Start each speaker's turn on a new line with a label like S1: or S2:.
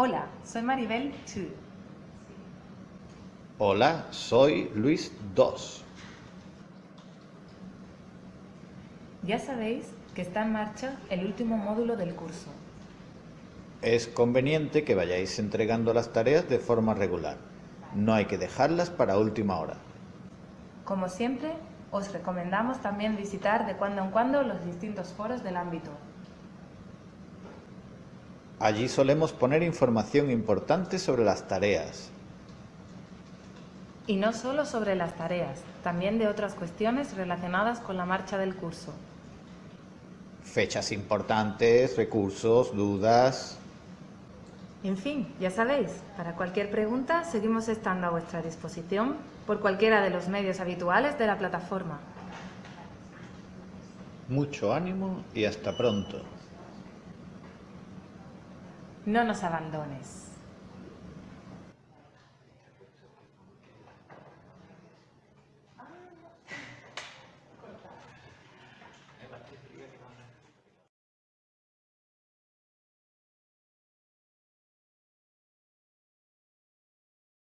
S1: Hola, soy Maribel Chu.
S2: Hola, soy Luis II.
S1: Ya sabéis que está en marcha el último módulo del curso.
S2: Es conveniente que vayáis entregando las tareas de forma regular. No hay que dejarlas para última hora.
S1: Como siempre, os recomendamos también visitar de cuando en cuando los distintos foros del ámbito.
S2: Allí solemos poner información importante sobre las tareas.
S1: Y no solo sobre las tareas, también de otras cuestiones relacionadas con la marcha del curso.
S2: Fechas importantes, recursos, dudas...
S1: En fin, ya sabéis, para cualquier pregunta seguimos estando a vuestra disposición por cualquiera de los medios habituales de la plataforma.
S2: Mucho ánimo y hasta pronto.
S1: No nos abandones.